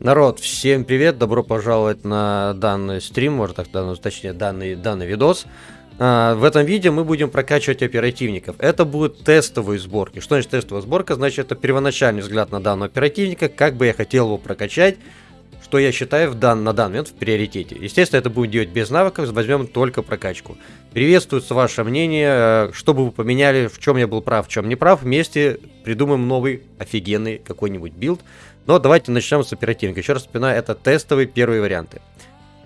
Народ, всем привет, добро пожаловать на данный стрим, может так, данный, точнее, данный, данный видос. А, в этом видео мы будем прокачивать оперативников. Это будут тестовые сборки. Что значит тестовая сборка? Значит, это первоначальный взгляд на данного оперативника, как бы я хотел его прокачать, что я считаю в дан, на данный момент в приоритете. Естественно, это будем делать без навыков, возьмем только прокачку. Приветствуется ваше мнение, э, что бы вы поменяли, в чем я был прав, в чем не прав. Вместе придумаем новый офигенный какой-нибудь билд. Но давайте начнем с оперативника. Еще раз вспоминаю, это тестовые первые варианты.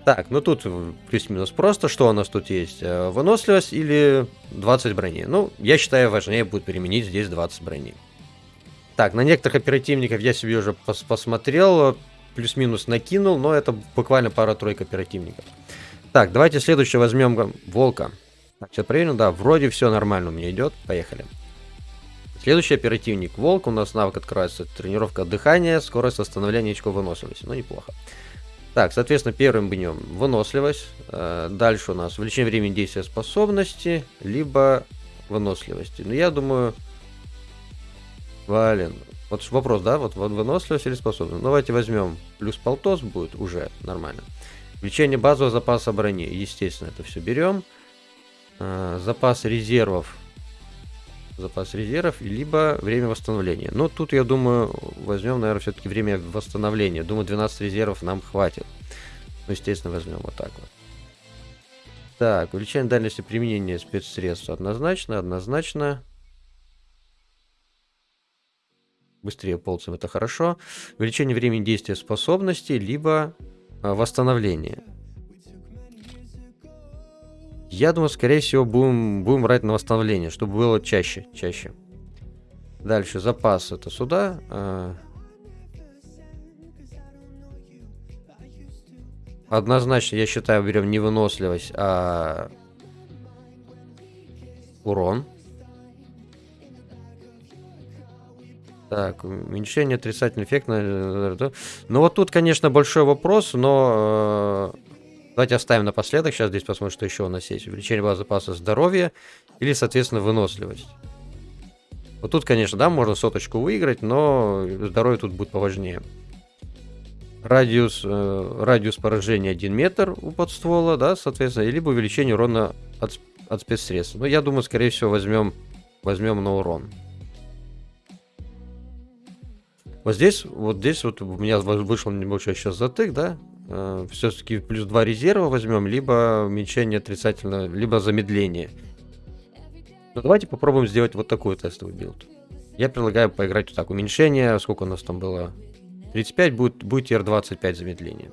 Так, ну тут плюс-минус просто. Что у нас тут есть? Э, выносливость или 20 брони? Ну, я считаю, важнее будет применить здесь 20 брони. Так, на некоторых оперативников я себе уже пос посмотрел, плюс-минус накинул, но это буквально пара-тройка оперативников. Так, давайте следующее возьмем волка. Так, сейчас проверим, да, вроде все нормально у меня идет. Поехали. Следующий оперативник Волк. У нас навык открывается тренировка дыхания, скорость восстановления очков выносливости. Ну, неплохо. Так, соответственно, первым бьем выносливость. Э, дальше у нас увеличение времени действия способности, либо выносливости. Ну, я думаю... Блин. Вот вопрос, да? Вот выносливость или способность? Ну, давайте возьмем плюс полтос будет уже нормально. Увеличение базового запаса брони. Естественно, это все берем. Э, запас резервов запас резервов, либо время восстановления. Но тут, я думаю, возьмем, наверное, все-таки время восстановления. Думаю, 12 резервов нам хватит. Ну, естественно, возьмем вот так вот. Так, увеличение дальности применения спецсредств однозначно, однозначно. Быстрее полцем, это хорошо. Увеличение времени действия способностей, либо а, восстановление. Я думаю, скорее всего, будем, будем брать на восстановление, чтобы было чаще, чаще. Дальше запас это сюда. А... Однозначно, я считаю, берем не выносливость, а урон. Так, уменьшение отрицательный эффект. Ну вот тут, конечно, большой вопрос, но э, Давайте оставим напоследок. Сейчас здесь посмотрим, что еще у нас есть. Увеличение базы запаса здоровья или, соответственно, выносливость. Вот тут, конечно, да, можно соточку выиграть, но здоровье тут будет поважнее. Радиус, э, радиус поражения 1 метр у подствола, да, соответственно, либо увеличение урона от, от спецсредств. Но я думаю, скорее всего, возьмем, возьмем на урон. Вот здесь, вот здесь вот у меня вышел небольшой сейчас затык, да, э, все-таки плюс 2 резерва возьмем, либо уменьшение отрицательно, либо замедление. Но давайте попробуем сделать вот такой тестовый билд. Я предлагаю поиграть вот так. Уменьшение, сколько у нас там было? 35 будет, будет R25 замедление.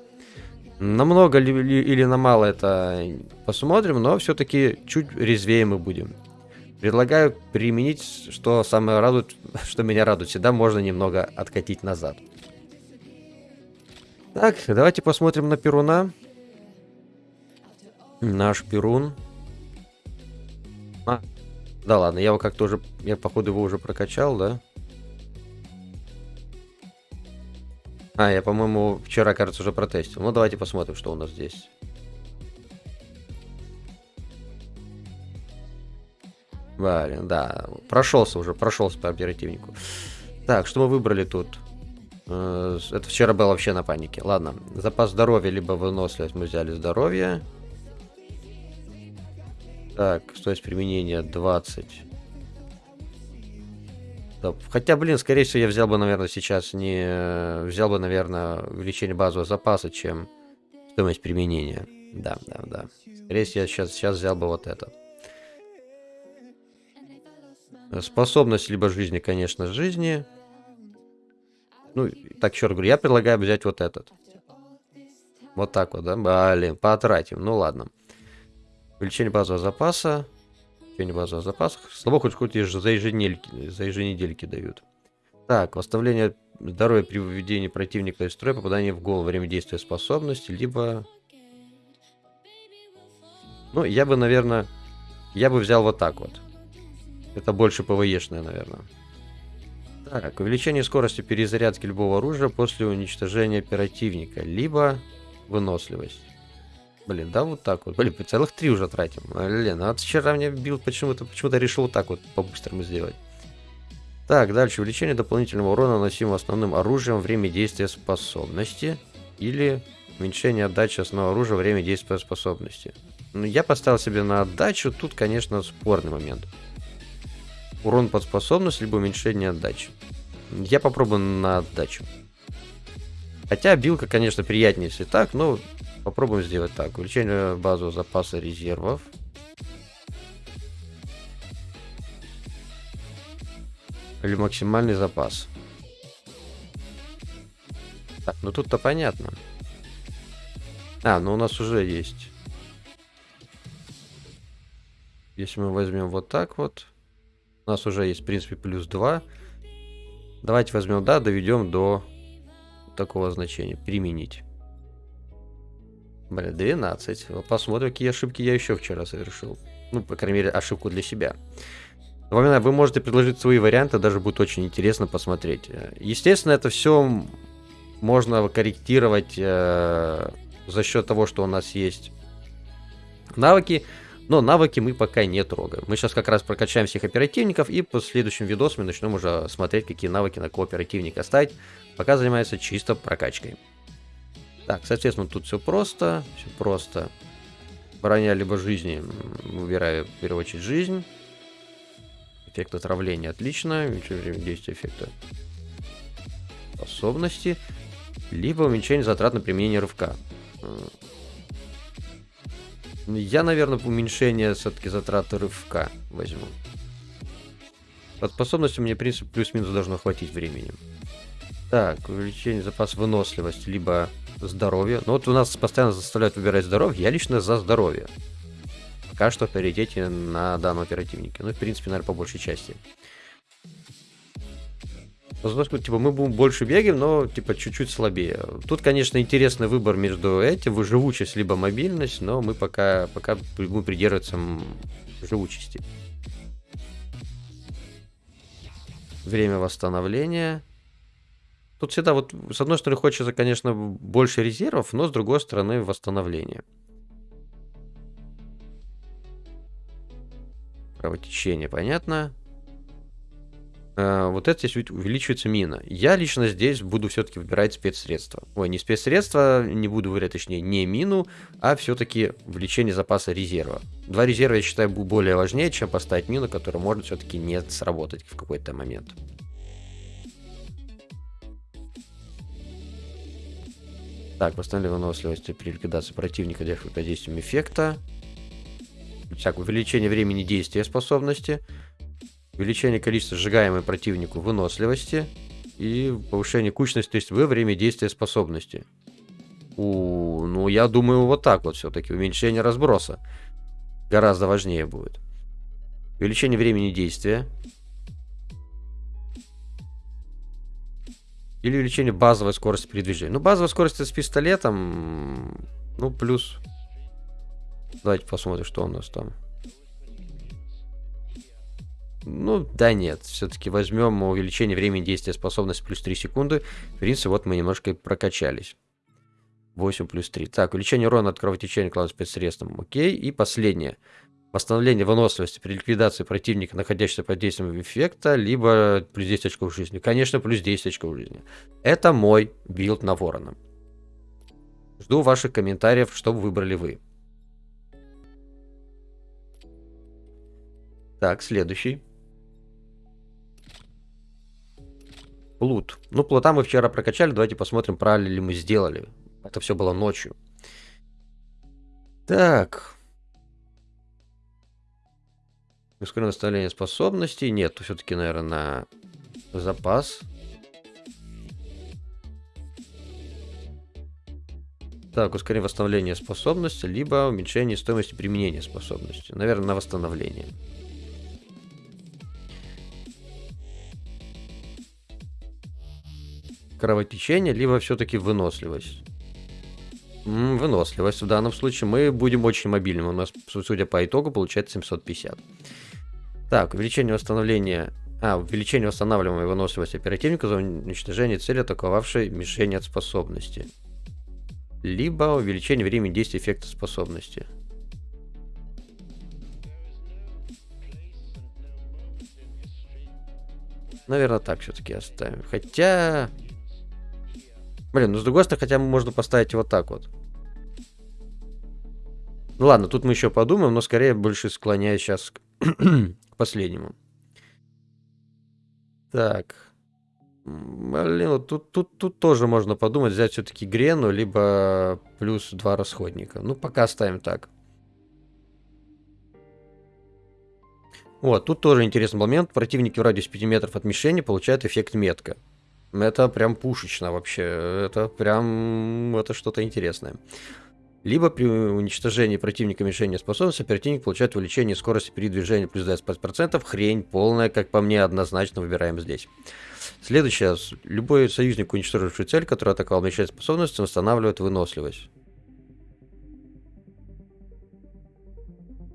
Намного ли, ли, или на мало это посмотрим, но все-таки чуть резвее мы будем. Предлагаю применить, что самое радует, что меня радует. Всегда можно немного откатить назад. Так, давайте посмотрим на Перуна. Наш Перун. А, да ладно, я его как-то уже... Я, походу, его уже прокачал, да? А, я, по-моему, вчера, кажется, уже протестил. Ну, давайте посмотрим, что у нас здесь. Блин, да. Прошелся уже, прошелся по оперативнику. Так, что мы выбрали тут? Э, это вчера было вообще на панике. Ладно, запас здоровья, либо выносливость мы взяли здоровье. Так, стоимость применения 20. Да, хотя, блин, скорее всего, я взял бы, наверное, сейчас не... Взял бы, наверное, увеличение базового запаса, чем стоимость применения. Да, да, да. Скорее всего, я сейчас, сейчас взял бы вот это. Способность либо жизни, конечно, жизни. Ну, так, еще раз говорю, я предлагаю взять вот этот. Вот так вот, да? Блин, потратим. Ну, ладно. Увеличение базового запаса. Увеличение базового запаса. Слабо хоть хоть за еженедельки, за еженедельки дают. Так, восстановление здоровья при выведении противника из строя, попадание в голову, время действия способности, либо... Ну, я бы, наверное, я бы взял вот так вот. Это больше ПВЕшное, наверное. Так, увеличение скорости перезарядки любого оружия после уничтожения оперативника, либо выносливость. Блин, да, вот так вот. Блин, целых три уже тратим. Блин, а вчера мне бил почему-то почему-то решил вот так вот по-быстрому сделать. Так, дальше. Увеличение дополнительного урона, наносимого основным оружием, время действия способности. Или уменьшение отдачи основного оружия, время действия способности. Ну, я поставил себе на отдачу. Тут, конечно, спорный момент. Урон под способность, либо уменьшение отдачи. Я попробую на отдачу. Хотя билка, конечно, приятнее, если так, но попробуем сделать так. Увеличение базового запаса резервов. Или максимальный запас. Так, ну тут-то понятно. А, ну у нас уже есть. Если мы возьмем вот так вот. У нас уже есть, в принципе, плюс 2. Давайте возьмем, да, доведем до такого значения. Применить. Бля, 12. Посмотрим, какие ошибки я еще вчера совершил. Ну, по крайней мере, ошибку для себя. Напоминаю, вы можете предложить свои варианты, даже будет очень интересно посмотреть. Естественно, это все можно корректировать э, за счет того, что у нас есть навыки, но навыки мы пока не трогаем. Мы сейчас как раз прокачаем всех оперативников и по следующим видосам начнем уже смотреть, какие навыки на кооперативника ставить. Пока занимается чисто прокачкой. Так, соответственно, тут все просто, все просто. Броня либо жизни, выбираю в первую очередь жизнь. Эффект отравления отлично. Увеличение время действия эффекта способности. Либо уменьшение затрат на применение рывка. Я, наверное, уменьшение все-таки затраты рывка возьму. Под способностью мне, в принципе, плюс-минус должно хватить времени. Так, увеличение запаса выносливости, либо здоровье. Ну вот у нас постоянно заставляют выбирать здоровье. Я лично за здоровье пока что в приоритете на данном оперативнике. Ну, в принципе, наверное, по большей части. Возможно, типа, мы будем больше бегаем, но, типа, чуть-чуть слабее. Тут, конечно, интересный выбор между этим, живучесть либо мобильность, но мы пока, пока будем придерживаться живучести. Время восстановления. Тут всегда вот, с одной стороны, хочется, конечно, больше резервов, но с другой стороны, восстановление. Кровотечение, понятно. А, вот это здесь увеличивается мина. Я лично здесь буду все-таки выбирать спецсредства. Ой, не спецсредства, не буду выбирать, точнее, не мину, а все-таки увеличение запаса резерва. Два резерва, я считаю, более важнее, чем поставить мину, которая может все-таки не сработать в какой-то момент. Так, восстановление выносливости при ликвидации противника под действием эффекта всякое увеличение времени действия способности, увеличение количества сжигаемой противнику выносливости и повышение кучности, то есть во время действия способности. У, ну, я думаю, вот так вот все-таки. Уменьшение разброса гораздо важнее будет. Увеличение времени действия. Или увеличение базовой скорости передвижения. Ну, базовая скорость с пистолетом, ну, плюс Давайте посмотрим, что у нас там. Ну, да нет, все-таки возьмем увеличение времени действия способности плюс 3 секунды. В принципе, вот мы немножко прокачались. 8 плюс 3. Так, увеличение урона от кровотечения класса спецсредством. Окей. И последнее. Восстановление выносливости при ликвидации противника, находящегося под действием эффекта, либо плюс 10 очков жизни. Конечно, плюс 10 очков жизни. Это мой билд на ворона. Жду ваших комментариев, что выбрали вы. Так, следующий. Плут. Ну, плута мы вчера прокачали. Давайте посмотрим, правильно ли мы сделали. Это все было ночью. Так. Ускоренное восстановление способностей. Нет, все-таки, наверное, на запас. Так, ускорение восстановления способности, либо уменьшение стоимости применения способности. Наверное, на восстановление. Кровотечение, либо все-таки выносливость. Выносливость. В данном случае мы будем очень мобильным. У нас, судя по итогу, получается 750. Так, увеличение восстановления... А, увеличение восстанавливаемой выносливости оперативника за уничтожение цели, атаковавшей мишень от способности. Либо увеличение времени действия эффекта способности. Наверное, так все-таки оставим. Хотя... Блин, ну с другой стороны, хотя можно поставить вот так вот. Ладно, тут мы еще подумаем, но скорее больше склоняюсь сейчас к, последнему. Так. Блин, вот тут, тут, тут тоже можно подумать, взять все-таки Грену, либо плюс два расходника. Ну, пока ставим так. Вот, тут тоже интересный момент. Противники в радиусе 5 метров от мишени получают эффект метка. Это прям пушечно вообще. Это прям... Это что-то интересное. Либо при уничтожении противника мишени способности противник получает увеличение скорости передвижения плюс 25%. Хрень полная, как по мне, однозначно выбираем здесь. Следующее. Любой союзник, уничтоживший цель, который атаковал мишень способностью, восстанавливает выносливость.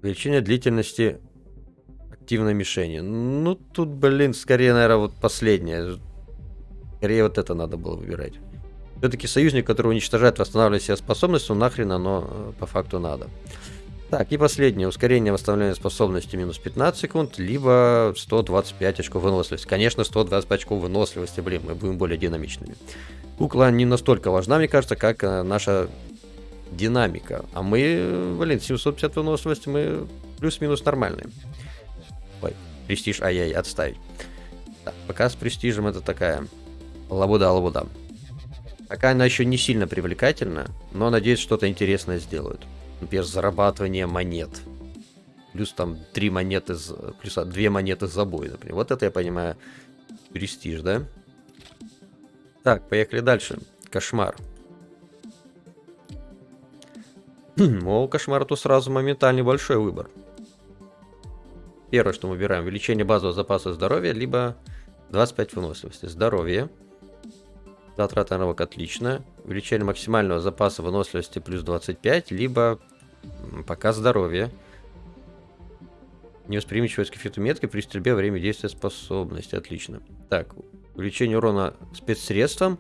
Увеличение длительности активной мишени. Ну, тут, блин, скорее, наверное, вот последнее. Скорее вот это надо было выбирать. Все-таки союзник, который уничтожает, восстанавливает себе способность, ну нахрен оно э, по факту надо. Так, и последнее. Ускорение восстановления способности минус 15 секунд, либо 125 очков выносливости. Конечно, 125 очков выносливости, блин, мы будем более динамичными. Кукла не настолько важна, мне кажется, как э, наша динамика. А мы, блин, 750 выносливости, мы плюс-минус нормальные. Ой, престиж, ай-яй, отставить. Так, пока с престижем это такая лабуда-лабуда. Пока она еще не сильно привлекательна, но надеюсь, что-то интересное сделают. Например, зарабатывание монет. Плюс там три монеты, плюс две монеты за бой, например. Вот это я понимаю престиж, да? Так, поехали дальше. Кошмар. О, кошмар тут сразу моментальный большой выбор. Первое, что мы выбираем, увеличение базового запаса здоровья, либо 25 выносливости. Здоровье. Затрата навык отлично. Увеличение максимального запаса выносливости плюс 25, либо пока здоровье. Невосприимчивость к эффекту метки при стрельбе время действия способности. Отлично. Так, увеличение урона спецсредством,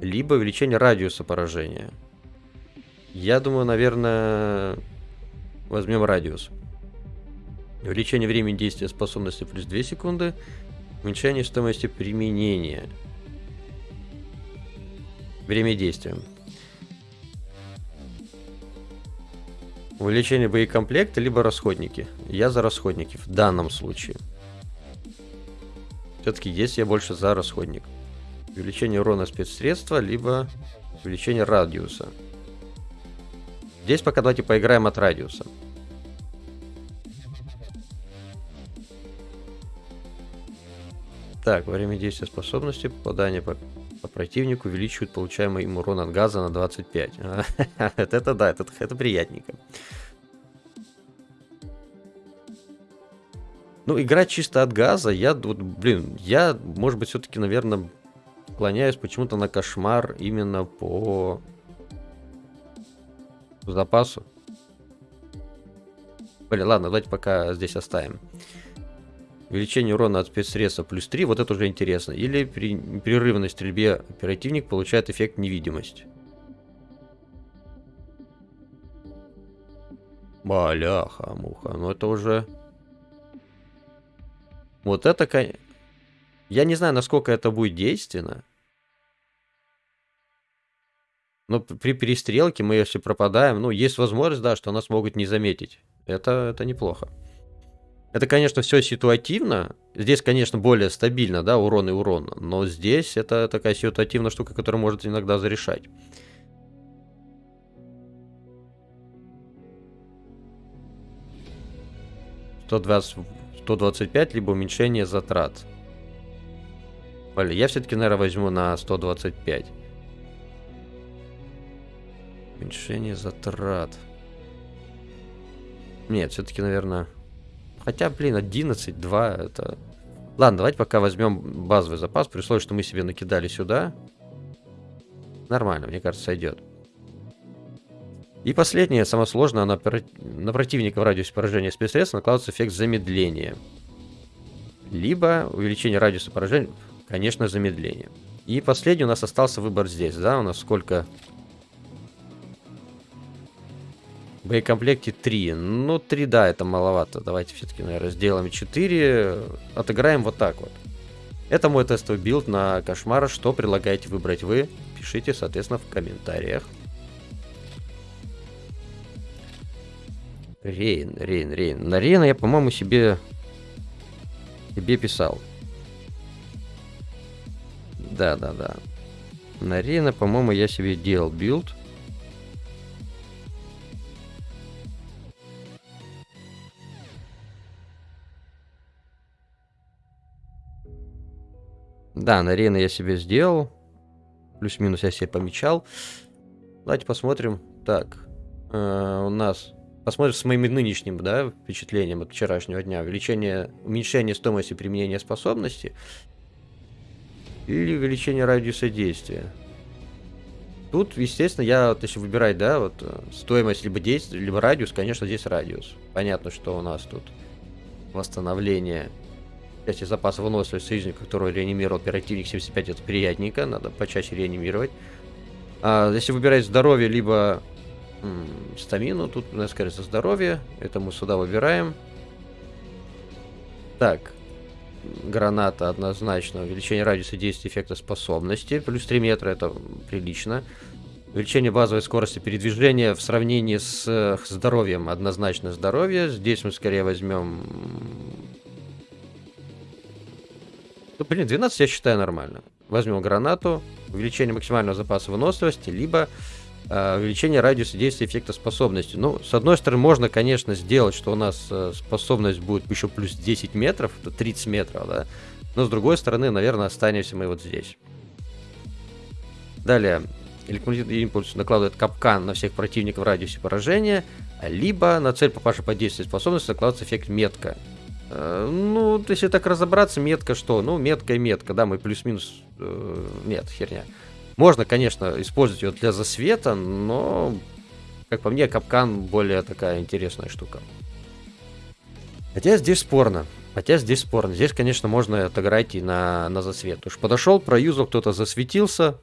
либо увеличение радиуса поражения. Я думаю, наверное, возьмем радиус. Увеличение времени действия способности плюс 2 секунды. Уменьшение стоимости применения. Время действия. Увеличение боекомплекта, либо расходники. Я за расходники в данном случае. Все-таки здесь я больше за расходник. Увеличение урона спецсредства, либо увеличение радиуса. Здесь пока давайте поиграем от радиуса. Так, время действия способности попадание по, по противнику увеличивает получаемый им урон от газа на 25. Это да, это, это приятненько. Ну, играть чисто от газа, я, вот, блин, я, может быть, все-таки, наверное, склоняюсь почему-то на кошмар именно по запасу. Блин, ладно, давайте пока здесь оставим. Увеличение урона от спецсредства плюс 3, вот это уже интересно. Или при непрерывной стрельбе оперативник получает эффект невидимость. Баляха, муха. Ну это уже... Вот это... Я не знаю, насколько это будет действенно. Но при перестрелке мы, если пропадаем, ну, есть возможность, да, что нас могут не заметить. Это, это неплохо. Это, конечно, все ситуативно. Здесь, конечно, более стабильно, да, урон и урон. Но здесь это такая ситуативная штука, которая может иногда зарешать. Сто двадцать пять, либо уменьшение затрат. Блин, я все-таки, наверное, возьму на 125. Уменьшение затрат. Нет, все-таки, наверное... Хотя, блин, 11, 2, это... Ладно, давайте пока возьмем базовый запас, при условии, что мы себе накидали сюда. Нормально, мне кажется, сойдет. И последнее, самое сложное, на, на противника в радиусе поражения спецсредств накладывается эффект замедления. Либо увеличение радиуса поражения, конечно, замедление. И последний у нас остался выбор здесь, да, у нас сколько В боекомплекте 3. Ну, 3, да, это маловато. Давайте все-таки, наверное, сделаем 4. Отыграем вот так вот. Это мой тестовый билд на кошмара. Что предлагаете выбрать вы? Пишите, соответственно, в комментариях. Рейн, Рейн, Рейн. На Рейна я, по-моему, себе... Себе писал. Да, да, да. На Рейна, по-моему, я себе делал билд. Да, на Рейна я себе сделал. Плюс-минус я себе помечал. Давайте посмотрим. Так, э, у нас... Посмотрим с моим нынешним, да, впечатлением от вчерашнего дня. Увеличение, уменьшение стоимости применения способности или увеличение радиуса действия. Тут, естественно, я, вот если выбирать, да, вот э, стоимость либо действия, либо радиус, конечно, здесь радиус. Понятно, что у нас тут восстановление части запаса выносливости союзника, который реанимировал оперативник 75, это приятненько, надо почаще реанимировать. А если выбирать здоровье, либо м, стамину, тут у нас, кажется, здоровье, это мы сюда выбираем. Так, граната однозначно, увеличение радиуса действия эффекта способности, плюс 3 метра, это прилично. Увеличение базовой скорости передвижения в сравнении с, с здоровьем, однозначно здоровье. Здесь мы скорее возьмем ну, блин, 12 я считаю нормально. Возьмем гранату, увеличение максимального запаса выносливости, либо э, увеличение радиуса действия эффекта способности. Ну, с одной стороны, можно, конечно, сделать, что у нас э, способность будет еще плюс 10 метров, это 30 метров, да. Но с другой стороны, наверное, останемся мы вот здесь. Далее. Электромагнитный импульс накладывает капкан на всех противников в радиусе поражения, либо на цель попавшей под действие способности накладывается эффект метка. Э, ну, если так разобраться, метка что? Ну, метка и метка, да, мы плюс-минус... Э, нет, херня. Можно, конечно, использовать ее для засвета, но, как по мне, капкан более такая интересная штука. Хотя здесь спорно. Хотя здесь спорно. Здесь, конечно, можно отыграть и на, на засвет. Уж подошел, проюзал, кто-то засветился.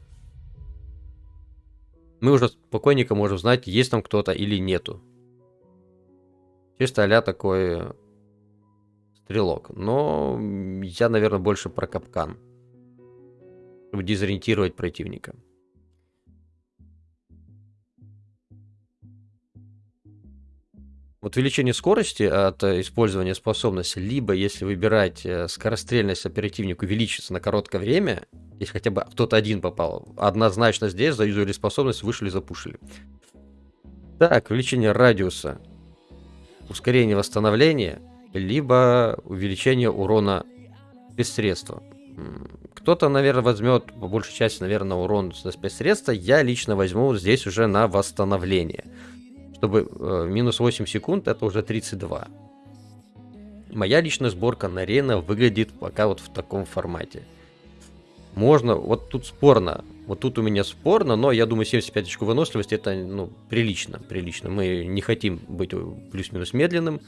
Мы уже спокойненько можем знать, есть там кто-то или нету. Чисто а такой стрелок. Но я, наверное, больше про капкан. Чтобы дезориентировать противника. Вот увеличение скорости от использования способности, либо если выбирать э, скорострельность оперативнику увеличится на короткое время, если хотя бы кто-то один попал, однозначно здесь заюзали способность, вышли, запушили. Так, увеличение радиуса, ускорение восстановления, либо увеличение урона спецсредства. Кто-то, наверное, возьмет, по большей части, наверное, урон за спецсредства. Я лично возьму здесь уже на восстановление. Чтобы э, минус 8 секунд, это уже 32. Моя личная сборка на Рена выглядит пока вот в таком формате. Можно, вот тут спорно, вот тут у меня спорно, но я думаю 75 очков выносливости это ну, прилично, прилично. Мы не хотим быть плюс-минус медленным,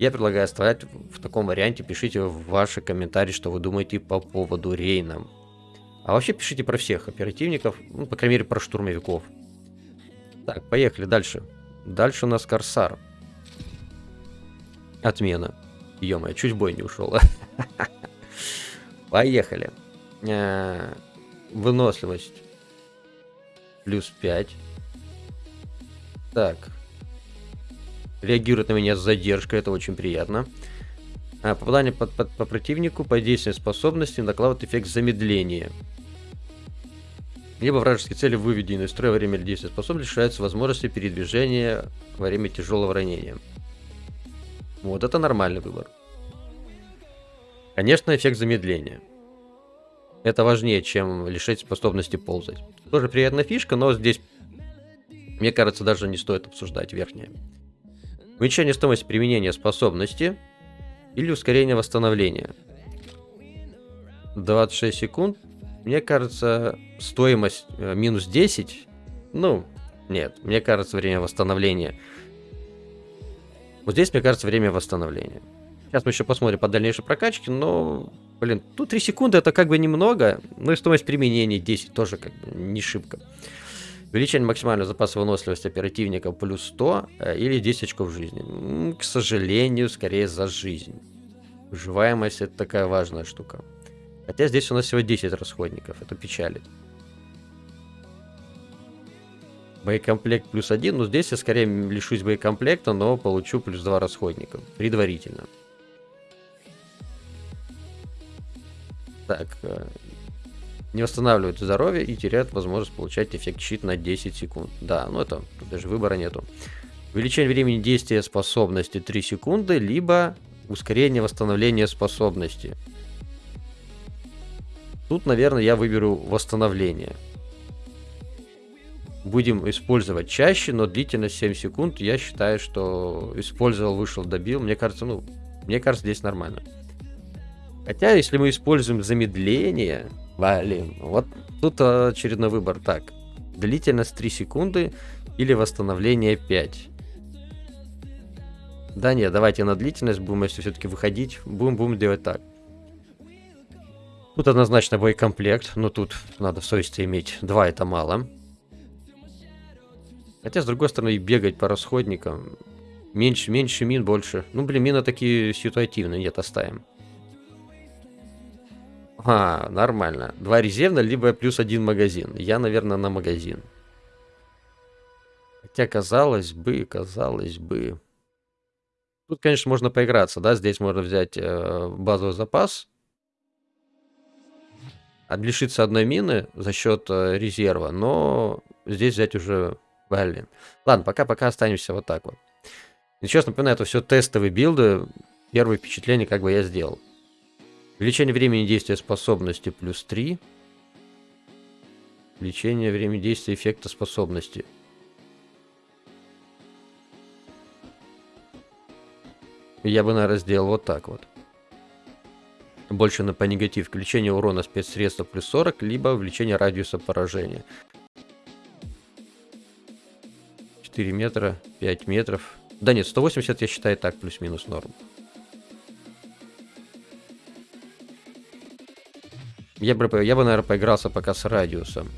я предлагаю оставлять в таком варианте. Пишите ваши комментарии, что вы думаете по поводу Рейна. А вообще пишите про всех оперативников, ну, по крайней мере, про штурмовиков. Так, поехали дальше. Дальше у нас Корсар. Отмена. ё чуть бой не ушел. Поехали. Э, выносливость. Плюс 5. Так, реагирует на меня с задержкой, это очень приятно. А, попадание по, по, по противнику по действиям способности накладывает эффект замедления. Либо вражеские цели, выведенные из строя во время действия способности, лишаются возможности передвижения во время тяжелого ранения. Вот это нормальный выбор. Конечно, эффект замедления. Это важнее, чем лишить способности ползать. Тоже приятная фишка, но здесь, мне кажется, даже не стоит обсуждать верхнее. Уменьшение стоимости применения способности или ускорение восстановления. 26 секунд. Мне кажется, стоимость э, минус 10. Ну, нет, мне кажется, время восстановления. Вот здесь, мне кажется, время восстановления. Сейчас мы еще посмотрим по дальнейшей прокачке, но, блин, тут 3 секунды это как бы немного, но и стоимость применения 10 тоже как бы не шибко. Увеличение максимального запаса выносливости оперативника плюс 100 э, или 10 очков жизни. К сожалению, скорее за жизнь. Выживаемость это такая важная штука. Хотя здесь у нас всего 10 расходников, это печалит. Боекомплект плюс один, но здесь я скорее лишусь боекомплекта, но получу плюс два расходника, предварительно. Так, э, не восстанавливают здоровье и теряют возможность получать эффект щит на 10 секунд. Да, ну это, даже выбора нету. Увеличение времени действия способности 3 секунды, либо ускорение восстановления способности. Тут, наверное, я выберу восстановление. Будем использовать чаще, но длительность 7 секунд, я считаю, что использовал, вышел, добил. Мне кажется, ну, мне кажется, здесь нормально. Хотя, если мы используем замедление, Блин, вот тут очередной выбор. Так, длительность 3 секунды или восстановление 5. Да нет, давайте на длительность будем, если все-таки выходить, будем, будем делать так. Тут однозначно боекомплект, но тут надо совести иметь. Два это мало. Хотя, с другой стороны, бегать по расходникам. Меньше, меньше мин, больше. Ну, блин, мины такие ситуативные. Нет, оставим. А, нормально. Два резервно, либо плюс один магазин. Я, наверное, на магазин. Хотя, казалось бы, казалось бы... Тут, конечно, можно поиграться, да? Здесь можно взять э, базовый запас. Лишиться одной мины за счет э, резерва, но здесь взять уже... Блин. Ладно, пока-пока останемся вот так вот. И, честно, напоминаю, это все тестовые билды. Первые впечатления как бы я сделал. Увеличение времени действия способности плюс 3. Увеличение времени действия эффекта способности. Я бы, наверное, сделал вот так вот. Больше на по негатив. Увеличение урона спецсредства плюс 40, либо увеличение радиуса поражения. 4 метра, 5 метров. Да нет, 180 я считаю так, плюс-минус норм. Я бы, я бы, наверное, поигрался пока с радиусом.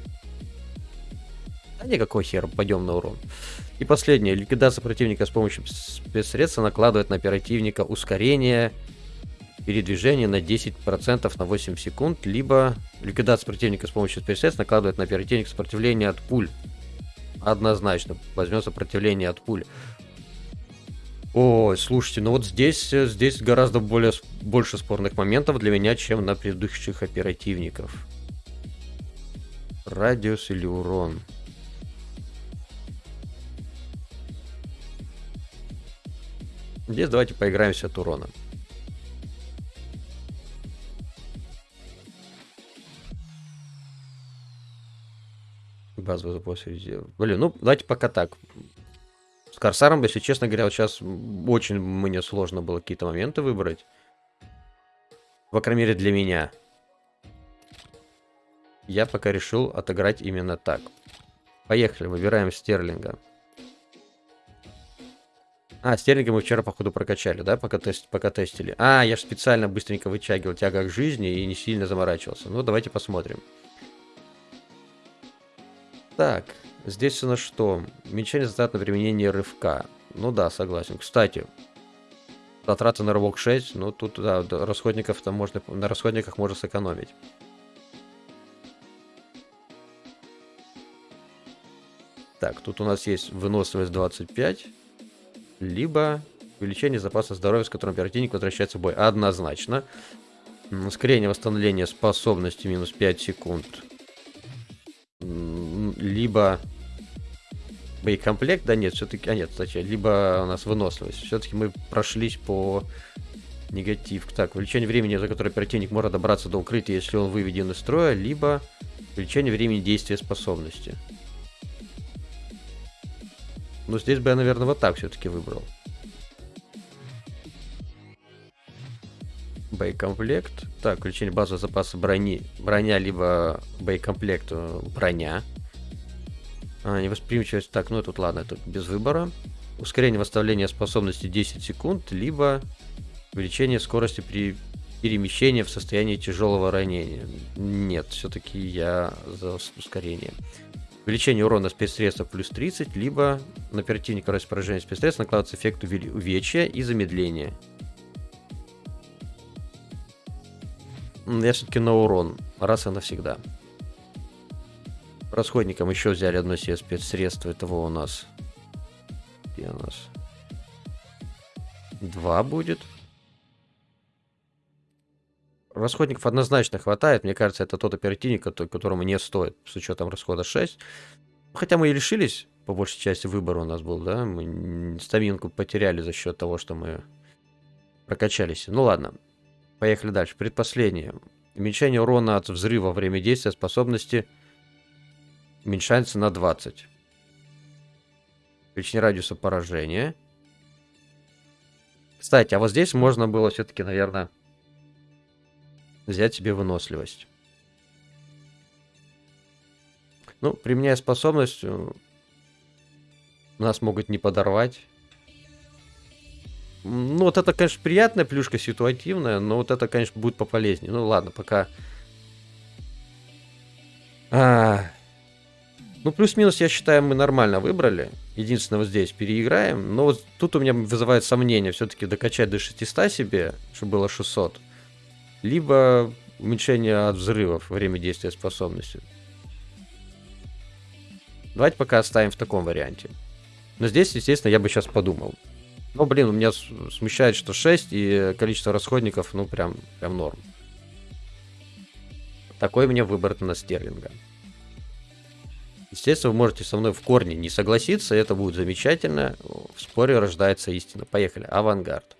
А никакой хер, пойдем на урон. И последнее. Ликвидация противника с помощью спецсредства накладывает на оперативника ускорение передвижения на 10% на 8 секунд, либо ликвидация противника с помощью спецсредств накладывает на оперативника сопротивление от пуль. Однозначно, возьмет сопротивление от пуль. Ой, слушайте, ну вот здесь, э, здесь гораздо более, больше спорных моментов для меня, чем на предыдущих оперативников. Радиус или урон? Здесь давайте поиграемся от урона. Базовый запас резерв. Блин, ну давайте пока так. С Корсаром, если честно говоря, вот сейчас очень мне сложно было какие-то моменты выбрать. По крайней мере, для меня. Я пока решил отыграть именно так. Поехали, выбираем Стерлинга. А, Стерлинга мы вчера, походу, прокачали, да, пока, тест, пока тестили. А, я же специально быстренько вытягивал тяга к жизни и не сильно заморачивался. Ну, давайте посмотрим. Так, Здесь у нас что? Уменьшение затрат на применение рывка. Ну да, согласен. Кстати, затраты на рывок 6, ну тут, да, расходников там можно, на расходниках можно сэкономить. Так, тут у нас есть выносливость 25, либо увеличение запаса здоровья, с которым оперативник возвращается в бой. Однозначно. Ускорение восстановления способности минус 5 секунд. Либо боекомплект, да нет, все-таки, а нет, кстати, либо у нас выносливость. Все-таки мы прошлись по негатив. Так, увеличение времени, за которое оперативник может добраться до укрытия, если он выведен из строя, либо увеличение времени действия способности. Ну, здесь бы я, наверное, вот так все-таки выбрал. Боекомплект. Так, увеличение базового запаса брони. Броня, либо боекомплект э, броня. А, невосприимчивость. Так, ну тут ладно, тут без выбора. Ускорение восстановления способности 10 секунд, либо увеличение скорости при перемещении в состоянии тяжелого ранения. Нет, все-таки я за ускорение. Увеличение урона спецсредства плюс 30, либо на оперативника раз поражения спецсредств накладывается эффект увечья и замедления. Я все-таки на урон, раз и навсегда. Расходникам еще взяли одно себе спецсредство. Этого у нас... Где у нас? Два будет. Расходников однозначно хватает. Мне кажется, это тот оперативник, которому не стоит, с учетом расхода 6. Хотя мы и лишились, по большей части, выбора у нас был, да? Мы стаминку потеряли за счет того, что мы прокачались. Ну ладно, поехали дальше. Предпоследнее. Уменьшение урона от взрыва во время действия способности уменьшается на 20. Увеличение радиуса поражения. Кстати, а вот здесь можно было все-таки, наверное, взять себе выносливость. Ну, применяя способность, э, нас могут не подорвать. Ну, вот это, конечно, приятная плюшка, ситуативная, но вот это, конечно, будет пополезнее. Ну, ладно, пока... А... Ну, плюс-минус, я считаю, мы нормально выбрали. Единственное, вот здесь переиграем. Но вот тут у меня вызывает сомнение все-таки докачать до 600 себе, чтобы было 600 либо уменьшение от взрывов время действия способности. Давайте пока оставим в таком варианте. Но здесь, естественно, я бы сейчас подумал. Но, блин, у меня смущает, что 6 и количество расходников, ну, прям, прям норм. Такой мне выбор на стерлинга. Естественно, вы можете со мной в корне не согласиться, это будет замечательно. В споре рождается истина. Поехали. Авангард.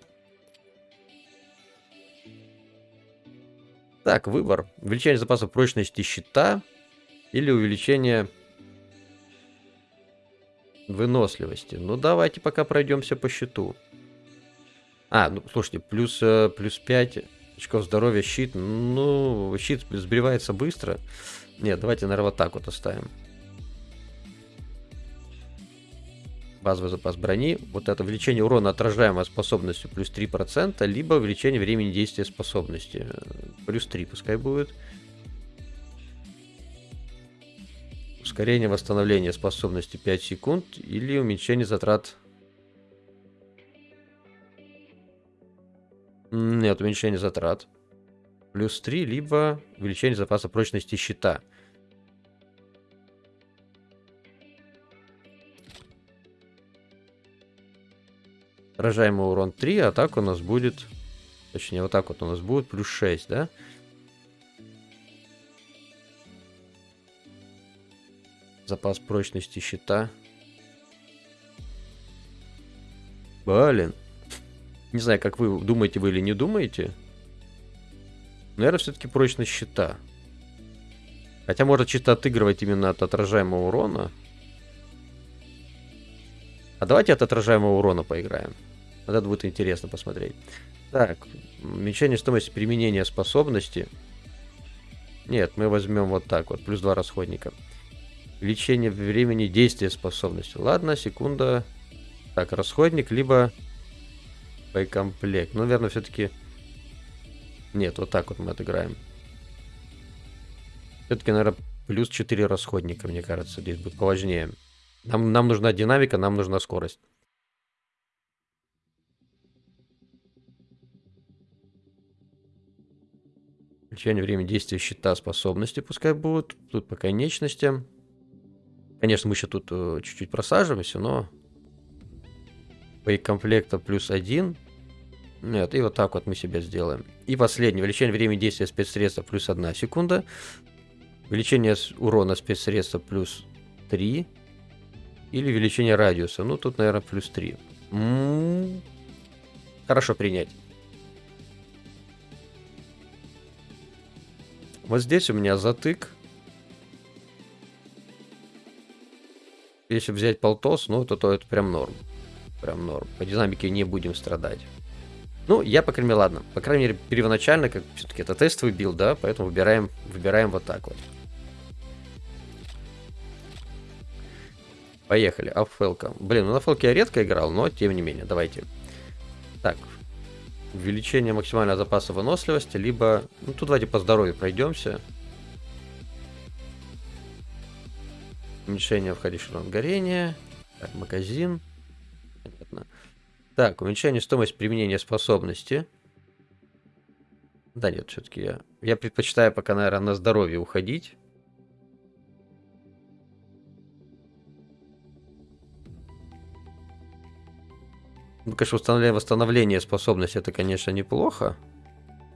Так, выбор. Увеличение запаса прочности щита или увеличение выносливости. Ну, давайте пока пройдемся по щиту. А, ну, слушайте, плюс, э, плюс 5 очков здоровья, щит. Ну, щит сбривается быстро. Нет, давайте, наверное, вот так вот оставим. Базовый запас брони. Вот это увеличение урона отражаемой способностью плюс 3%, либо увеличение времени действия способности. Плюс 3 пускай будет. Ускорение восстановления способности 5 секунд или уменьшение затрат... Нет, уменьшение затрат. Плюс 3, либо увеличение запаса прочности щита. Отражаемый урон 3, а так у нас будет... Точнее, вот так вот у нас будет плюс 6, да? Запас прочности щита. Блин. Не знаю, как вы думаете вы или не думаете. Наверное, все-таки прочность щита. Хотя может чисто отыгрывать именно от отражаемого урона. А давайте от отражаемого урона поиграем. Вот это будет интересно посмотреть. Так, уменьшение стоимости применения способности. Нет, мы возьмем вот так вот, плюс 2 расходника. Увеличение времени действия способности. Ладно, секунда. Так, расходник, либо боекомплект. Ну, наверное, все-таки... Нет, вот так вот мы отыграем. Все-таки, наверное, плюс 4 расходника, мне кажется, здесь будет поважнее. Нам, нам нужна динамика, нам нужна скорость. Включение времени действия щита способности пускай будут. Тут по конечностям. Конечно, мы еще тут э, чуть-чуть просаживаемся, но... Боекомплекта плюс один. Нет, и вот так вот мы себе сделаем. И последнее. Увеличение времени действия спецсредства плюс одна секунда. Увеличение урона спецсредства плюс 3. Или увеличение радиуса. Ну, тут, наверное, плюс 3. М -м -м. Хорошо принять. Вот здесь у меня затык. Если взять полтос, ну, то, то это прям норм. Прям норм. По динамике не будем страдать. Ну, я, по крайней мере, ладно. По крайней мере, первоначально, как все-таки это тестовый билд, да, поэтому выбираем, выбираем вот так вот. Поехали, Афелка. Блин, ну на фелке я редко играл, но тем не менее, давайте. Так, увеличение максимального запаса выносливости, либо... Ну, тут давайте по здоровью пройдемся. Уменьшение входящего горения. Так, магазин. Понятно. Так, уменьшение стоимости применения способности. Да нет, все-таки я, я предпочитаю пока, наверное, на здоровье уходить. Ну, конечно, восстановление, восстановление способности это, конечно, неплохо.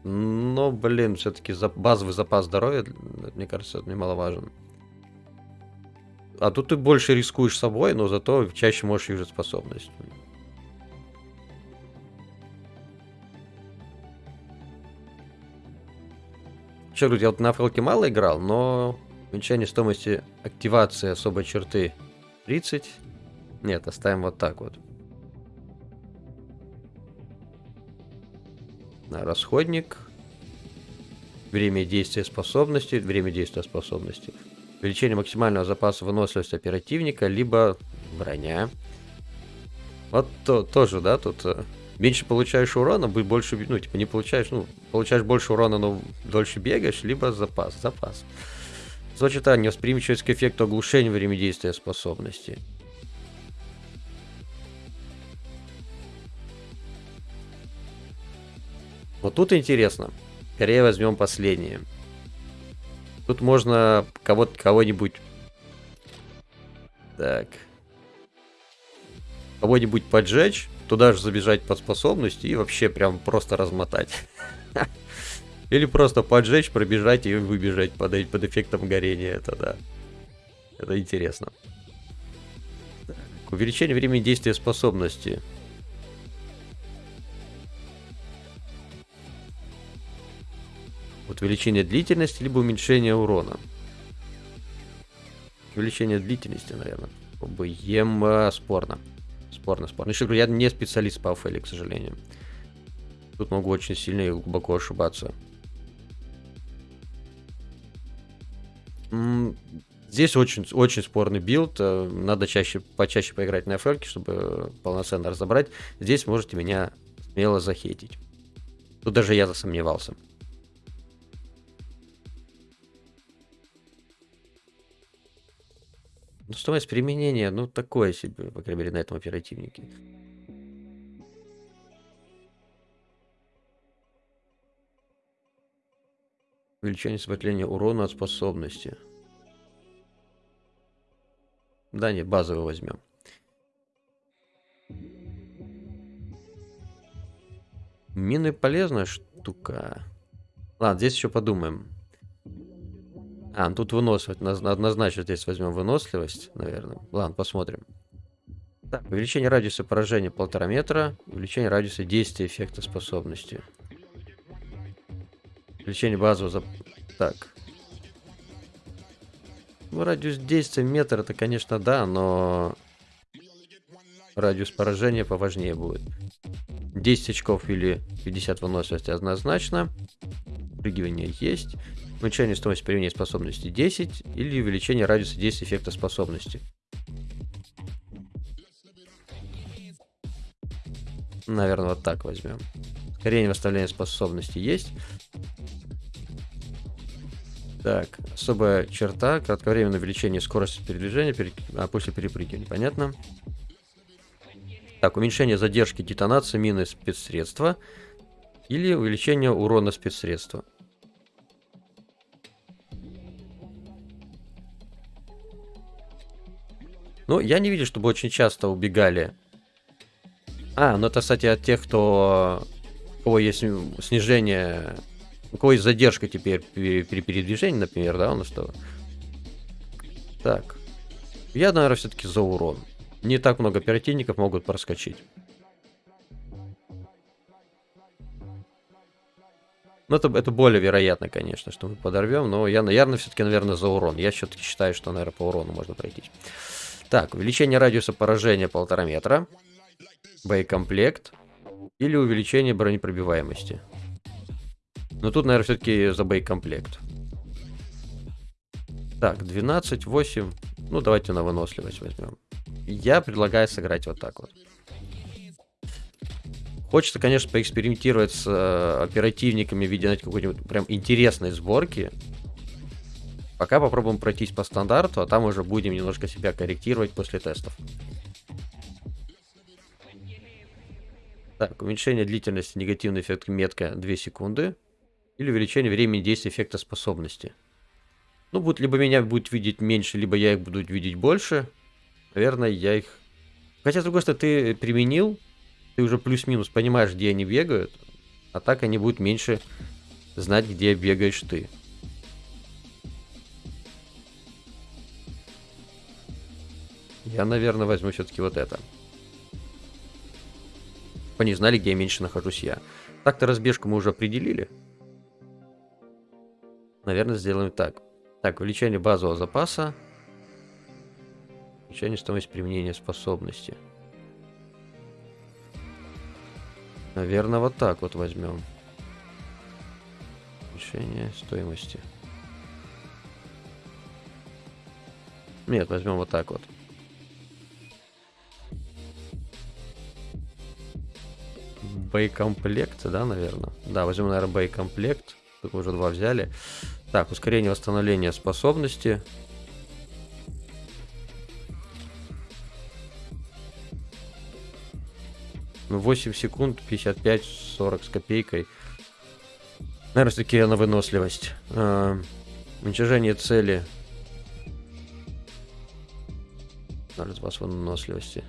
Но, блин, все-таки за, базовый запас здоровья, мне кажется, это немаловажен. А тут ты больше рискуешь собой, но зато чаще можешь юзать способность. Еще говорю, я вот на фролке мало играл, но уменьшение стоимости активации особой черты 30. Нет, оставим вот так вот. Расходник. Время действия способности. Время действия способности. Увеличение максимального запаса выносливости оперативника, либо броня. Вот то, тоже, да, тут э, меньше получаешь урона, больше, ну, типа, не получаешь, ну, получаешь больше урона, но дольше бегаешь, либо запас, запас. Сочетание невосприимчивость к эффекту оглушения время действия способности. Вот тут интересно. Скорее возьмем последнее. Тут можно кого-то, кого-нибудь... Так. Кого-нибудь поджечь, туда же забежать под способность и вообще прям просто размотать. Или просто поджечь, пробежать и выбежать под, под эффектом горения. Это да. Это интересно. Так. Увеличение времени действия способности. Вот увеличение длительности, либо уменьшение урона. Увеличение длительности, наверное. ОБЕМ э, спорно. Спорно, спорно. Еще говорю, я не специалист по Афеле, к сожалению. Тут могу очень сильно и глубоко ошибаться. Здесь очень, очень спорный билд. Э, надо чаще, почаще поиграть на FL, чтобы полноценно разобрать. Здесь можете меня смело захейтить. Тут даже я засомневался. Стоимость применения, ну, такое себе, по крайней мере, на этом оперативнике. Увеличение сопротивления урона от способности. Да, не, базовый возьмем. Мины полезная штука. Ладно, здесь еще подумаем. А, ну тут выносливость. Однозначно здесь возьмем выносливость, наверное. Ладно, посмотрим. Так, увеличение радиуса поражения полтора метра. Увеличение радиуса действия эффекта способности. Увеличение базового... За... Так. Ну, радиус действия метр, это, конечно, да, но... Радиус поражения поважнее будет. 10 очков или 50 выносливости однозначно. Прыгивание есть. Уменьшение стоимости применения способности 10 или увеличение радиуса действия эффекта способности. Наверное, вот так возьмем. Ускорение восстановления способности есть. Так, особая черта, кратковременное увеличение скорости передвижения пере... а после перепрыгивания, понятно? Так, уменьшение задержки детонации мины спецсредства или увеличение урона спецсредства. Ну, я не видел, чтобы очень часто убегали. А, ну это, кстати, от тех, кто... У кого есть снижение... У кого есть задержка теперь при передвижении, например, да, у нас что? Так. Я, наверное, все-таки за урон. Не так много оперативников могут проскочить. Ну, это, это более вероятно, конечно, что мы подорвем, но я, наверное, все-таки, наверное, за урон. Я все-таки считаю, что, наверное, по урону можно пройтись. Так, увеличение радиуса поражения полтора метра. Боекомплект. Или увеличение бронепробиваемости. Но тут, наверное, все-таки за боекомплект. Так, 12, 8. Ну, давайте на выносливость возьмем. Я предлагаю сыграть вот так вот. Хочется, конечно, поэкспериментировать с э, оперативниками в виде какой-нибудь прям интересной сборки. Пока попробуем пройтись по стандарту, а там уже будем немножко себя корректировать после тестов. Так, уменьшение длительности, негативный эффект метка 2 секунды. Или увеличение времени действия эффекта способности. Ну, будет, либо меня будет видеть меньше, либо я их буду видеть больше. Наверное, я их... Хотя, с другой стороны, ты применил, ты уже плюс-минус понимаешь, где они бегают, а так они будут меньше знать, где бегаешь ты. Я, наверное, возьму все-таки вот это. Они знали, где меньше нахожусь я. Так-то разбежку мы уже определили. Наверное, сделаем так. Так, увеличение базового запаса. Увеличение стоимости применения способности. Наверное, вот так вот возьмем. Увеличение стоимости. Нет, возьмем вот так вот. Боекомплект, да, наверное? Да, возьмем, наверное, боекомплект. Тут уже два взяли. Так, ускорение восстановления способности. Ну, 8 секунд, 55-40 с копейкой. Наверное, все-таки на выносливость. А, уничтожение цели. 0 запас выносливости.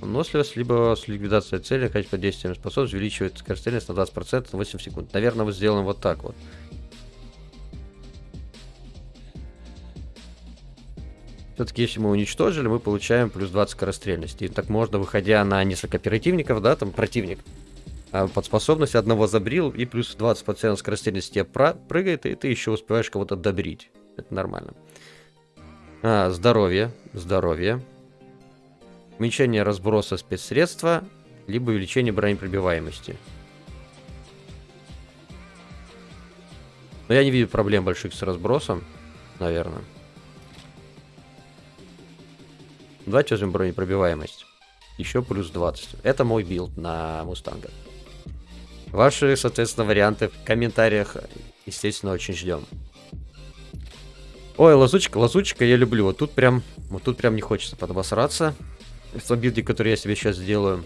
Выносливость, либо с ликвидацией цели, количество действия способность увеличивает скорострельность на 20% на 8 секунд. Наверное, мы сделаем вот так вот. Все-таки, если мы уничтожили, мы получаем плюс 20 скорострельности. И так можно, выходя на несколько оперативников, да, там противник а под способность одного забрил, и плюс 20% скорострельности тебе прыгает, и ты еще успеваешь кого-то добрить. Это нормально. А, здоровье, здоровье уменьшение разброса спецсредства, либо увеличение бронепробиваемости. Но я не вижу проблем больших с разбросом, наверное. Давайте возьмем бронепробиваемость. Еще плюс 20. Это мой билд на Мустанга. Ваши, соответственно, варианты в комментариях, естественно, очень ждем. Ой, лазучка, лазучка я люблю. Вот тут прям, вот тут прям не хочется подобосраться в билде, который я себе сейчас сделаю.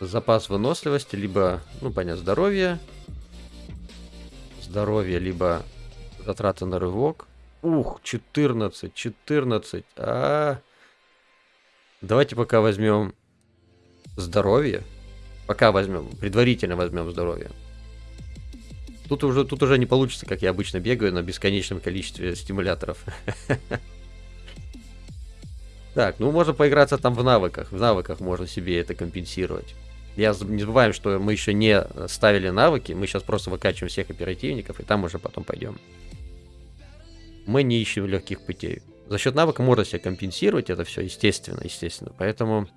Запас выносливости, либо, ну, понятно, здоровье. Здоровье, либо затраты на рывок. Ух, 14, 14. А, -а, -а. Давайте пока возьмем здоровье. Пока возьмем, предварительно возьмем здоровье. Тут уже, тут уже не получится, как я обычно бегаю на бесконечном количестве стимуляторов. Так, ну можно поиграться там в навыках. В навыках можно себе это компенсировать. Я не забываем, что мы еще не ставили навыки. Мы сейчас просто выкачиваем всех оперативников, и там уже потом пойдем. Мы не ищем легких путей. За счет навыка можно себе компенсировать это все, естественно, естественно. Поэтому...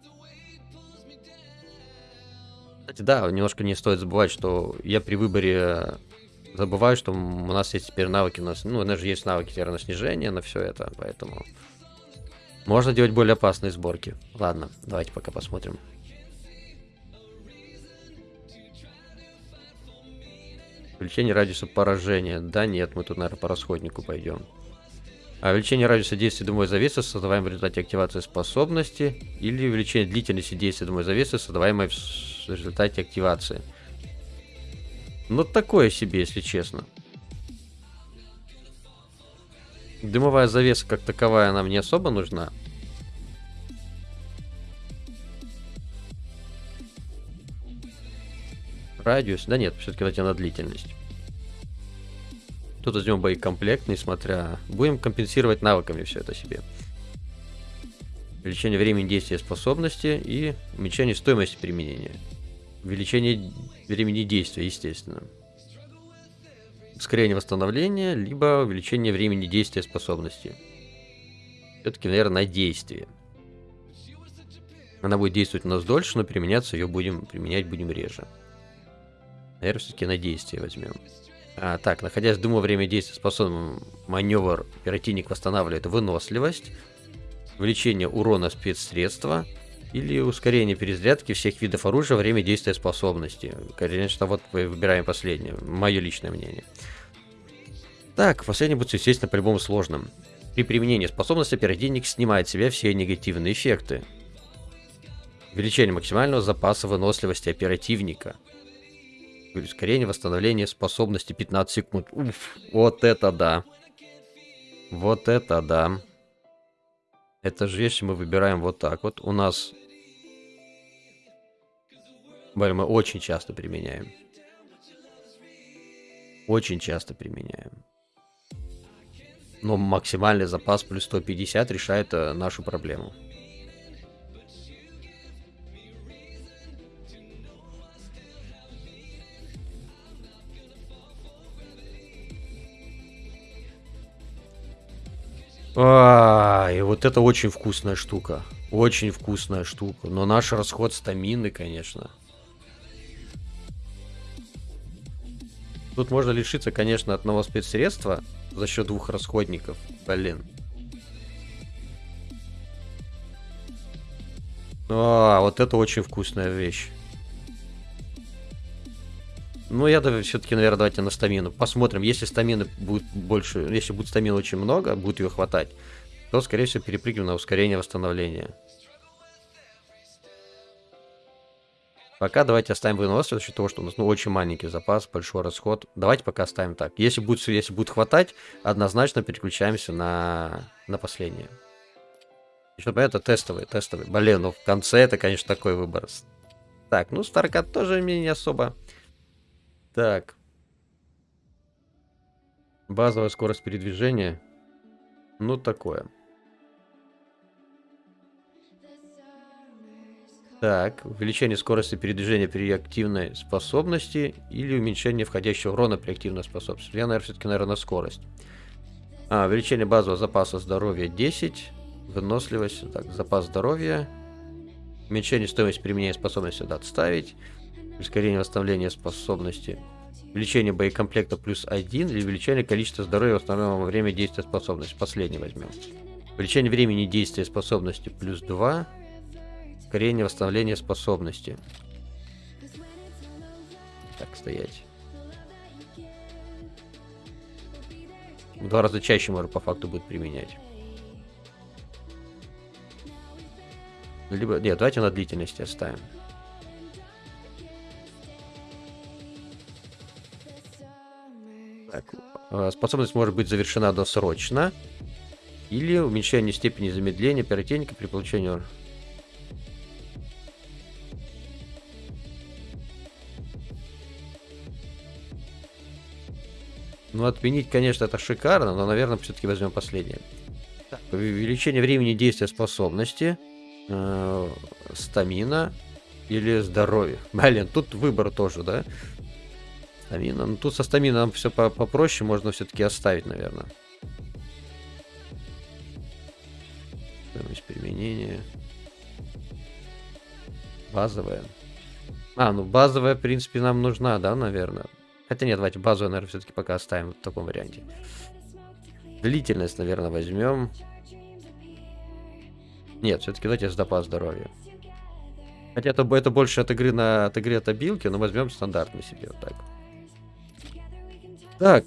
Кстати, да, немножко не стоит забывать, что я при выборе забываю, что у нас есть теперь навыки, у нас, ну, у нас же есть навыки теперь на снижение, на все это, поэтому... Можно делать более опасные сборки. Ладно, давайте пока посмотрим. Увеличение радиуса поражения. Да нет, мы тут, наверное, по расходнику пойдем. А увеличение радиуса действия дымовой завесы, создаваемой в результате активации способности. Или увеличение длительности действия дымовой завесы, создаваемой в результате активации. Ну, такое себе, если честно. Дымовая завеса как таковая нам не особо нужна. Радиус. Да нет, все-таки дайте на длительность. Тут возьмем боекомплект, несмотря... Будем компенсировать навыками все это себе. Увеличение времени действия способности и уменьшение стоимости применения. Увеличение времени действия, естественно ускорение восстановления, либо увеличение времени действия способности. Все-таки, наверное, на действие. Она будет действовать у нас дольше, но применяться ее будем применять будем реже. Наверное, все-таки на действие возьмем. А, так, находясь в дыму время действия способным маневр, оперативник восстанавливает выносливость, увеличение урона спецсредства или ускорение перезарядки всех видов оружия время действия способности. Конечно, вот выбираем последнее, мое личное мнение. Так, последний будет, естественно, по-любому сложным. При применении способности оперативник снимает с себя все негативные эффекты. Увеличение максимального запаса выносливости оперативника. Ускорение восстановления способности 15 секунд. Уф, вот это да. Вот это да. Это же если мы выбираем вот так вот. У нас... Блин, мы очень часто применяем. Очень часто применяем. Но максимальный запас плюс 150 решает э, нашу проблему. А, и вот это очень вкусная штука. Очень вкусная штука. Но наш расход стамины, конечно. Тут можно лишиться, конечно, одного спецсредства за счет двух расходников. Блин. А, вот это очень вкусная вещь. Ну, я все-таки, наверное, давайте на стамину. Посмотрим, если стамины будет больше, если будет стамины очень много, будет ее хватать, то, скорее всего, перепрыгнем на ускорение восстановления. Пока давайте оставим выносливость, за счет того, что у нас ну, очень маленький запас, большой расход. Давайте пока оставим так. Если будет, если будет хватать, однозначно переключаемся на, на последнее. Чтобы это тестовый, тестовый. Блин, ну в конце это, конечно, такой выбор. Так, ну Старкат тоже мне не особо так. Базовая скорость передвижения. Ну, такое. Так, увеличение скорости передвижения при активной способности или уменьшение входящего урона при активной способности. Я, наверное, все-таки, наверное, скорость. А, увеличение базового запаса здоровья 10. Выносливость, так, запас здоровья. Уменьшение стоимости применения способности сюда отставить. Ускорение восстановления способности. Увеличение боекомплекта плюс 1 или увеличение количества здоровья восстановленного во время действия способности. Последний возьмем. Увеличение времени действия способности плюс 2. Ускорение восстановления способности. Так, стоять. Два раза чаще можно по факту будет применять. Либо, нет, давайте на длительности оставим. Так, э, способность может быть завершена досрочно. Или уменьшение степени замедления оперативника при получении... Ну, отменить, конечно, это шикарно, но, наверное, все-таки возьмем последнее. Так, увеличение времени действия способности, э, стамина или здоровье. Блин, тут выбор тоже, да? Стамина. Ну тут со стамином все по попроще, можно все-таки оставить, наверное. Стоимость применения. Базовая. А, ну базовая, в принципе, нам нужна, да, наверное. Хотя нет, давайте базовую, наверное, все-таки пока оставим в таком варианте. Длительность, наверное, возьмем. Нет, все-таки давайте запас здоровья. Хотя это, это больше от игры на от игры от абилки, но возьмем стандартный себе вот так. Так,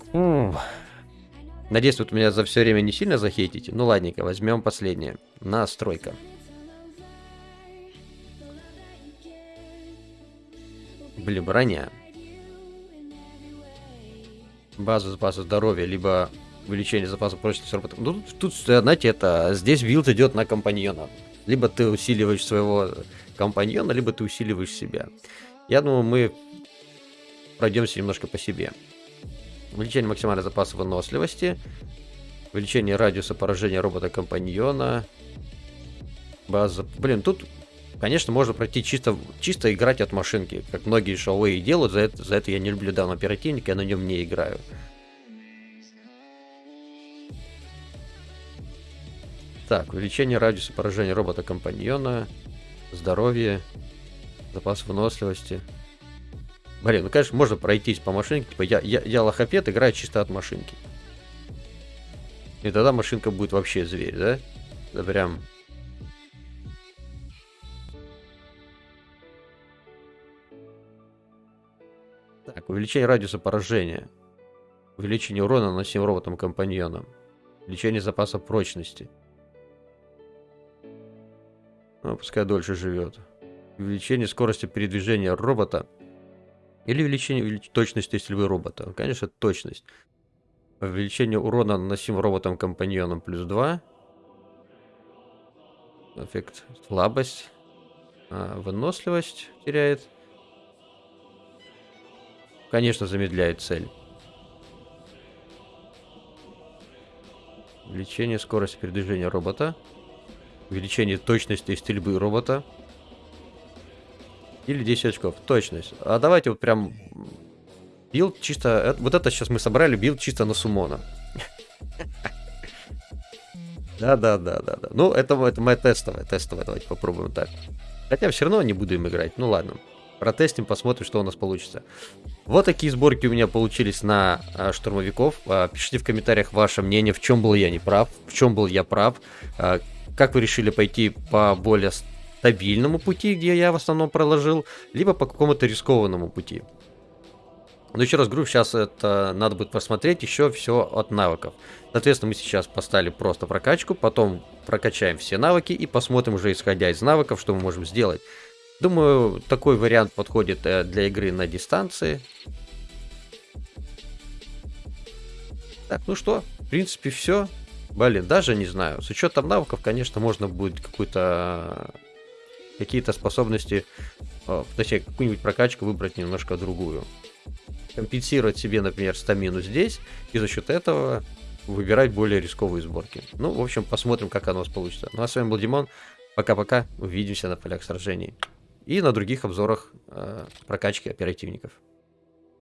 надеюсь, вот меня за все время не сильно захейтите. Ну ладненько, возьмем последнее. Настройка. Блин, броня. База запаса здоровья, либо увеличение запаса прочности робота. Ну, тут, знаете, это здесь билд идет на компаньона. Либо ты усиливаешь своего компаньона, либо ты усиливаешь себя. Я думаю, мы пройдемся немножко по себе. Увеличение максимального запаса выносливости. Увеличение радиуса поражения робота-компаньона. База... Блин, тут, конечно, можно пройти чисто, чисто играть от машинки. Как многие шоуэй делают. За это, за это я не люблю данный оперативник, я на нем не играю. Так, увеличение радиуса поражения робота-компаньона. Здоровье. Запас выносливости. Блин, ну конечно, можно пройтись по машинке. Типа я, я, я лохопед, играю чисто от машинки. И тогда машинка будет вообще зверь, да? Да прям... Так, увеличение радиуса поражения. Увеличение урона наносим роботам-компаньонам. Увеличение запаса прочности. Ну, пускай дольше живет. Увеличение скорости передвижения робота. Или увеличение увелич... точности стрельбы робота. Конечно, точность. Увеличение урона наносим роботом-компаньоном плюс 2. Эффект слабость. А, выносливость теряет. Конечно, замедляет цель. Увеличение скорости передвижения робота. Увеличение точности стрельбы робота. Или 10 очков. Точность. А давайте вот прям... Билд чисто... Э, вот это сейчас мы собрали, билд чисто на сумона. Да-да-да-да-да. Ну, это, это моя тестовая, тестовая. Давайте попробуем так. Хотя все равно не буду им играть. Ну ладно. Протестим, посмотрим, что у нас получится. Вот такие сборки у меня получились на а, штурмовиков. А, пишите в комментариях ваше мнение, в чем был я не прав, в чем был я прав. А, как вы решили пойти по более стабильному пути, где я в основном проложил, либо по какому-то рискованному пути. Но еще раз говорю, сейчас это надо будет посмотреть еще все от навыков. Соответственно, мы сейчас поставили просто прокачку, потом прокачаем все навыки и посмотрим уже исходя из навыков, что мы можем сделать. Думаю, такой вариант подходит э, для игры на дистанции. Так, ну что, в принципе, все. Блин, даже не знаю. С учетом навыков, конечно, можно будет какую-то какие-то способности, э, точнее, какую-нибудь прокачку выбрать немножко другую. Компенсировать себе, например, стамину здесь, и за счет этого выбирать более рисковые сборки. Ну, в общем, посмотрим, как оно у нас получится. Ну, а с вами был Димон. Пока-пока. Увидимся на полях сражений и на других обзорах э, прокачки оперативников.